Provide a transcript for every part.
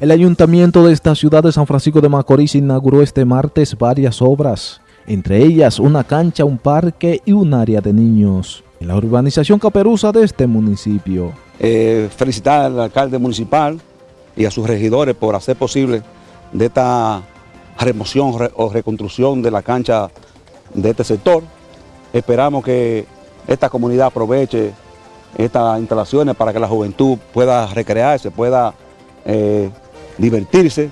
El ayuntamiento de esta ciudad de San Francisco de Macorís inauguró este martes varias obras, entre ellas una cancha, un parque y un área de niños en la urbanización Caperuza de este municipio. Eh, felicitar al alcalde municipal y a sus regidores por hacer posible de esta remoción o reconstrucción de la cancha de este sector. Esperamos que esta comunidad aproveche estas instalaciones para que la juventud pueda recrearse, pueda eh, divertirse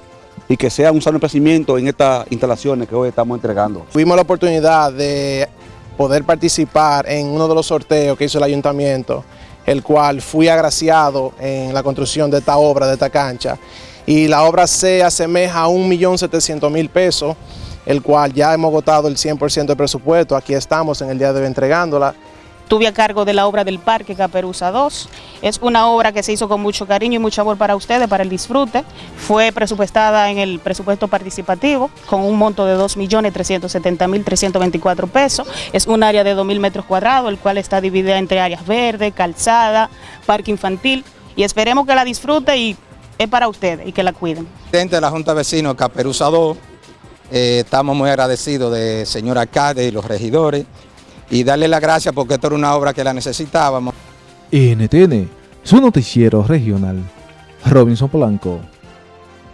y que sea un sano crecimiento en estas instalaciones que hoy estamos entregando. Tuvimos la oportunidad de poder participar en uno de los sorteos que hizo el ayuntamiento, el cual fui agraciado en la construcción de esta obra, de esta cancha, y la obra se asemeja a 1.700.000 pesos, el cual ya hemos agotado el 100% del presupuesto, aquí estamos en el día de hoy entregándola. Tuve a cargo de la obra del Parque Caperuza 2. Es una obra que se hizo con mucho cariño y mucho amor para ustedes, para el disfrute. Fue presupuestada en el presupuesto participativo con un monto de 2.370.324 pesos. Es un área de 2.000 metros cuadrados, el cual está dividida entre áreas verdes, calzada, parque infantil. Y esperemos que la disfrute y es para ustedes y que la cuiden. Presidente de la Junta de Vecinos Caperuza 2, eh, estamos muy agradecidos de señor alcalde y los regidores y darle las gracias porque esto era una obra que la necesitábamos. NTN, su noticiero regional. Robinson Polanco.